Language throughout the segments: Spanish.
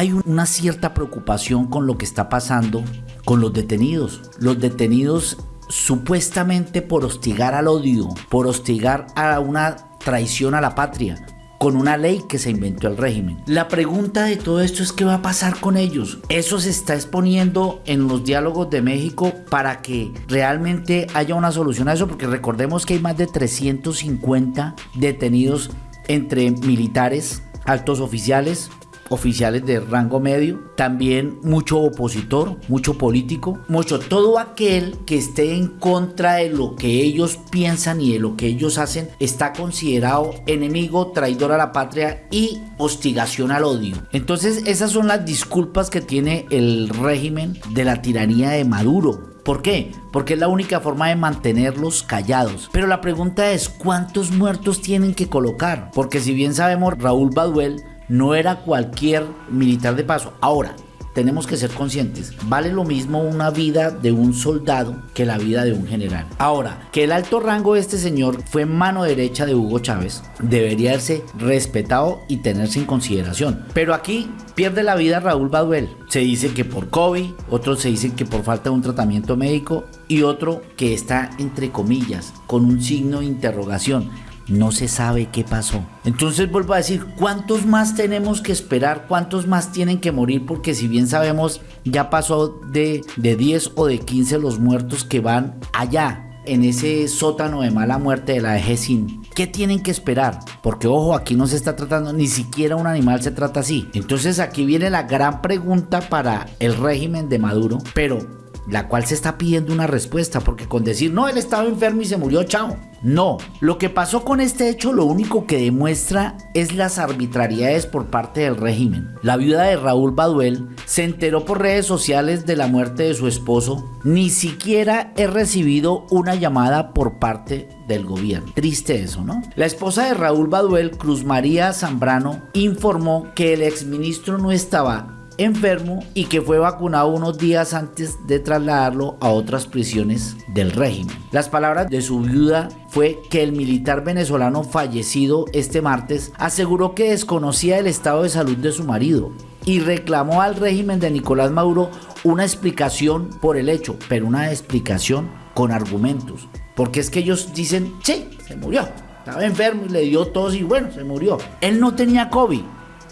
hay una cierta preocupación con lo que está pasando con los detenidos. Los detenidos supuestamente por hostigar al odio, por hostigar a una traición a la patria, con una ley que se inventó el régimen. La pregunta de todo esto es qué va a pasar con ellos. Eso se está exponiendo en los diálogos de México para que realmente haya una solución a eso, porque recordemos que hay más de 350 detenidos entre militares, altos oficiales, oficiales de rango medio, también mucho opositor, mucho político, mucho todo aquel que esté en contra de lo que ellos piensan y de lo que ellos hacen está considerado enemigo, traidor a la patria y hostigación al odio. Entonces esas son las disculpas que tiene el régimen de la tiranía de Maduro. ¿Por qué? Porque es la única forma de mantenerlos callados. Pero la pregunta es, ¿cuántos muertos tienen que colocar? Porque si bien sabemos, Raúl Baduel no era cualquier militar de paso. Ahora, tenemos que ser conscientes, vale lo mismo una vida de un soldado que la vida de un general. Ahora, que el alto rango de este señor fue mano derecha de Hugo Chávez, debería ser respetado y tenerse en consideración. Pero aquí pierde la vida Raúl Baduel. Se dice que por COVID, otros se dicen que por falta de un tratamiento médico y otro que está entre comillas, con un signo de interrogación no se sabe qué pasó. Entonces vuelvo a decir, ¿cuántos más tenemos que esperar? ¿Cuántos más tienen que morir? Porque si bien sabemos, ya pasó de, de 10 o de 15 los muertos que van allá, en ese sótano de mala muerte de la EGESIN. ¿Qué tienen que esperar? Porque ojo, aquí no se está tratando, ni siquiera un animal se trata así. Entonces aquí viene la gran pregunta para el régimen de Maduro, pero la cual se está pidiendo una respuesta, porque con decir, no, él estaba enfermo y se murió, chao. No, lo que pasó con este hecho lo único que demuestra es las arbitrariedades por parte del régimen. La viuda de Raúl Baduel se enteró por redes sociales de la muerte de su esposo, ni siquiera he recibido una llamada por parte del gobierno. Triste eso, ¿no? La esposa de Raúl Baduel, Cruz María Zambrano, informó que el exministro no estaba enfermo y que fue vacunado unos días antes de trasladarlo a otras prisiones del régimen. Las palabras de su viuda fue que el militar venezolano fallecido este martes aseguró que desconocía el estado de salud de su marido y reclamó al régimen de Nicolás Maduro una explicación por el hecho, pero una explicación con argumentos. Porque es que ellos dicen, sí, se murió, estaba enfermo y le dio tos y bueno, se murió. Él no tenía COVID,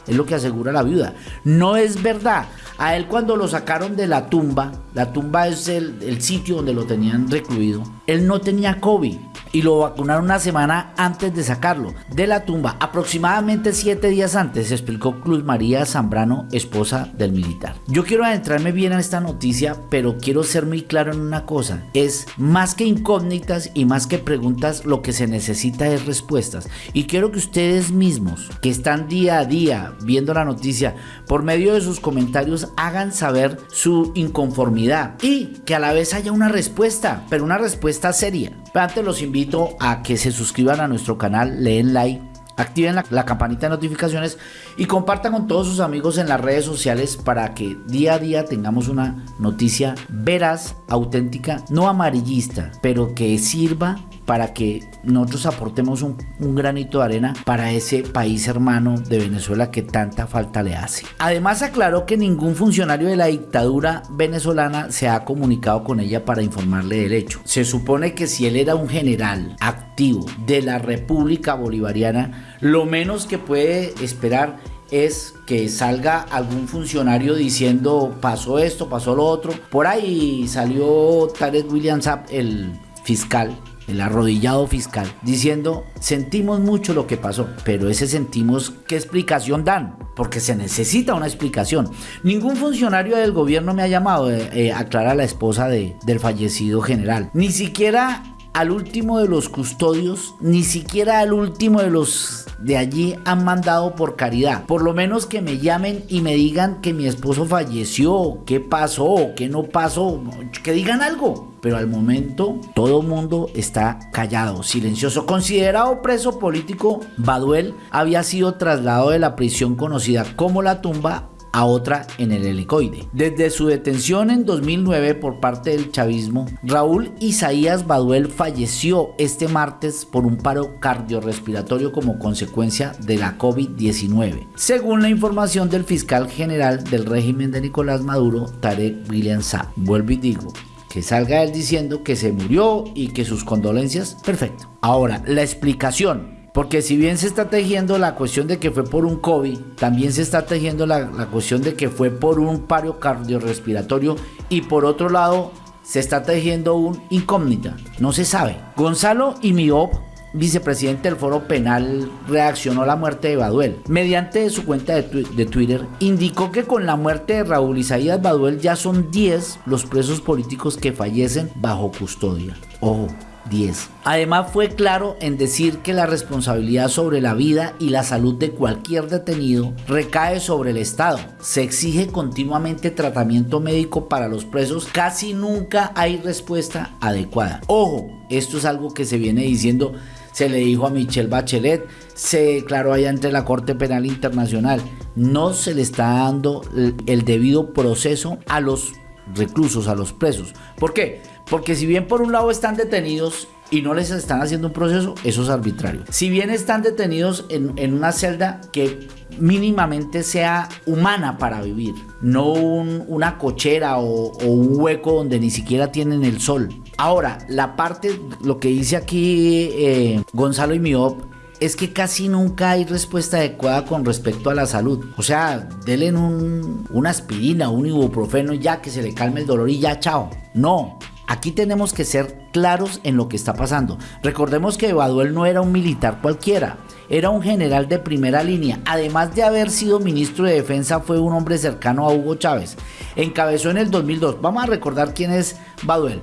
es lo que asegura la viuda. No es verdad. A él cuando lo sacaron de la tumba, la tumba es el, el sitio donde lo tenían recluido, él no tenía COVID y lo vacunaron una semana antes de sacarlo de la tumba, aproximadamente siete días antes, explicó Cruz María Zambrano, esposa del militar. Yo quiero adentrarme bien en esta noticia, pero quiero ser muy claro en una cosa, es más que incógnitas y más que preguntas, lo que se necesita es respuestas. Y quiero que ustedes mismos, que están día a día viendo la noticia, por medio de sus comentarios, hagan saber su inconformidad y que a la vez haya una respuesta, pero una respuesta seria. antes los invito a que se suscriban a nuestro canal, leen like, activen la, campanita de notificaciones y compartan con todos sus amigos en las redes sociales para que día a día tengamos una noticia veraz, auténtica, no amarillista, pero que sirva para que nosotros aportemos un, granito de arena para ese país hermano de Venezuela que tanta falta le hace. Además aclaró que ningún funcionario de la dictadura venezolana se ha comunicado con ella para informarle del hecho. Se supone que si él era un general activo de la República Bolivariana, lo menos que puede esperar es que salga algún funcionario diciendo pasó esto, pasó lo otro. Por ahí salió Tarek William Saab, el fiscal el arrodillado fiscal, diciendo, sentimos mucho lo que pasó, pero ese sentimos, ¿qué explicación dan? Porque se necesita una explicación. Ningún funcionario del gobierno me ha llamado, eh, eh aclara la esposa de, del fallecido general. Ni siquiera al último de los custodios, ni siquiera al último de los de allí han mandado por caridad. Por lo menos que me llamen y me digan que mi esposo falleció, qué pasó, qué no pasó, que digan algo. Pero al momento todo mundo está callado, silencioso. Considerado preso político, Baduel había sido trasladado de la prisión conocida como la tumba a otra en el helicoide. Desde su detención en 2009 por parte del chavismo, Raúl Isaías Baduel falleció este martes por un paro cardiorrespiratorio como consecuencia de la COVID-19, según la información del fiscal general del régimen de Nicolás Maduro, Tarek William Saab. Vuelvo y digo, que salga él diciendo que se murió y que sus condolencias, perfecto. Ahora, la explicación porque si bien se está tejiendo la cuestión de que fue por un COVID, también se está tejiendo la, cuestión de que fue por un paro cardiorrespiratorio y por otro lado se está tejiendo un incógnita. No se sabe. Gonzalo Imiop vicepresidente del Foro Penal, reaccionó a la muerte de Baduel. Mediante su cuenta de, de, Twitter, indicó que con la muerte de Raúl Isaías Baduel ya son 10 los presos políticos que fallecen bajo custodia. Ojo, 10. Además fue claro en decir que la responsabilidad sobre la vida y la salud de cualquier detenido recae sobre el Estado. Se exige continuamente tratamiento médico para los presos, casi nunca hay respuesta adecuada. Ojo, esto es algo que se viene diciendo se le dijo a Michelle Bachelet, se declaró allá ante la Corte Penal Internacional. No se le está dando el debido proceso a los reclusos, a los presos. ¿Por qué? Porque si bien por un lado están detenidos y no les están haciendo un proceso, eso es arbitrario. Si bien están detenidos en, una celda que mínimamente sea humana para vivir, no una cochera o, un hueco donde ni siquiera tienen el sol. Ahora, la parte, lo que dice aquí eh, Gonzalo y Miop, es que casi nunca hay respuesta adecuada con respecto a la salud. O sea, denle un, una aspirina, un ibuprofeno ya que se le calme el dolor y ya, chao. No, Aquí tenemos que ser claros en lo que está pasando. Recordemos que Baduel no era un militar cualquiera, era un general de primera línea. Además de haber sido ministro de defensa, fue un hombre cercano a Hugo Chávez. Encabezó en el 2002, vamos a recordar quién es Baduel.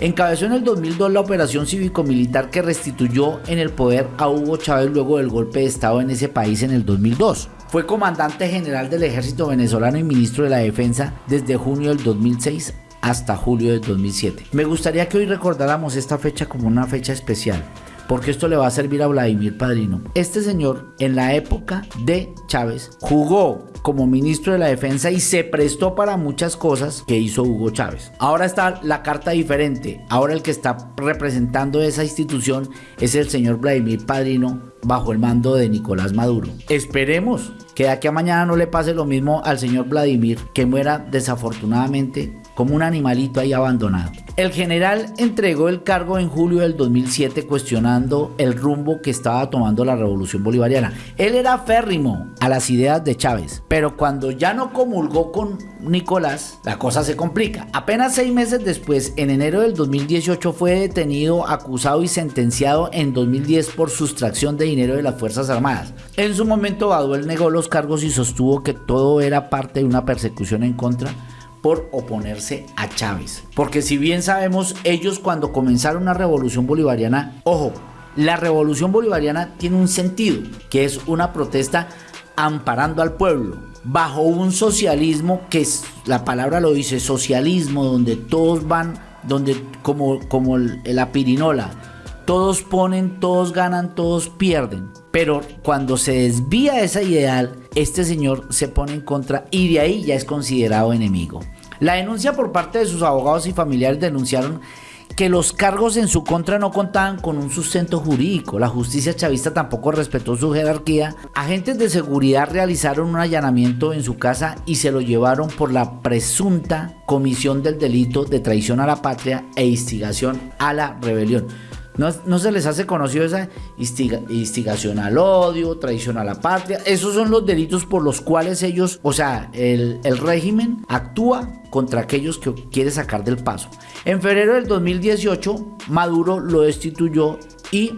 Encabezó en el 2002 la operación cívico-militar que restituyó en el poder a Hugo Chávez luego del golpe de Estado en ese país en el 2002. Fue comandante general del ejército venezolano y ministro de la defensa desde junio del 2006 hasta julio de 2007. Me gustaría que hoy recordáramos esta fecha como una fecha especial porque esto le va a servir a Vladimir Padrino. Este señor en la época de Chávez jugó como ministro de la defensa y se prestó para muchas cosas que hizo Hugo Chávez. Ahora está la carta diferente. Ahora el que está representando esa institución es el señor Vladimir Padrino bajo el mando de Nicolás Maduro. Esperemos que de aquí a mañana no le pase lo mismo al señor Vladimir, que muera desafortunadamente como un animalito ahí abandonado. El general entregó el cargo en julio del 2007 cuestionando el rumbo que estaba tomando la revolución bolivariana. Él era férrimo a las ideas de Chávez, pero cuando ya no comulgó con Nicolás, la cosa se complica. Apenas seis meses después, en enero del 2018, fue detenido, acusado y sentenciado en 2010 por sustracción de de las Fuerzas Armadas. En su momento, Baduel negó los cargos y sostuvo que todo era parte de una persecución en contra por oponerse a Chávez. Porque si bien sabemos, ellos cuando comenzaron una revolución bolivariana, ojo, la revolución bolivariana tiene un sentido, que es una protesta amparando al pueblo, bajo un socialismo que es, la palabra lo dice, socialismo, donde todos van, donde como, como la pirinola, todos ponen, todos ganan, todos pierden. Pero cuando se desvía esa ideal, este señor se pone en contra y de ahí ya es considerado enemigo. La denuncia por parte de sus abogados y familiares denunciaron que los cargos en su contra no contaban con un sustento jurídico. La justicia chavista tampoco respetó su jerarquía. Agentes de seguridad realizaron un allanamiento en su casa y se lo llevaron por la presunta comisión del delito de traición a la patria e instigación a la rebelión. No, se les hace conocido esa instigación al odio, traición a la patria. Esos son los delitos por los cuales ellos, o sea, el, el régimen actúa contra aquellos que quiere sacar del paso. En febrero del 2018, Maduro lo destituyó y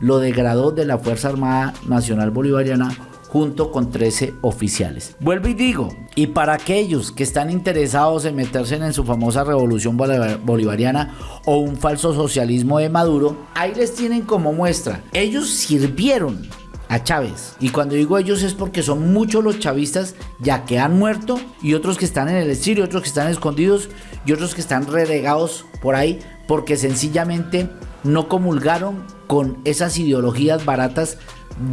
lo degradó de la Fuerza Armada Nacional Bolivariana junto con 13 oficiales. Vuelvo y digo, y para aquellos que están interesados en meterse en su famosa revolución bolivariana o un falso socialismo de Maduro, ahí les tienen como muestra. Ellos sirvieron a Chávez. Y cuando digo ellos es porque son muchos los chavistas ya que han muerto y otros que están en el exilio, otros que están escondidos y otros que están relegados por ahí porque sencillamente no comulgaron con esas ideologías baratas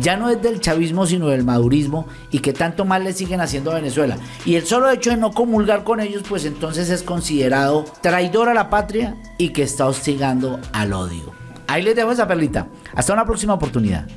ya no es del chavismo, sino del madurismo, y que tanto mal le siguen haciendo a Venezuela. Y el solo hecho de no comulgar con ellos, pues entonces es considerado traidor a la patria y que está hostigando al odio. Ahí les dejo esa perlita. Hasta una próxima oportunidad.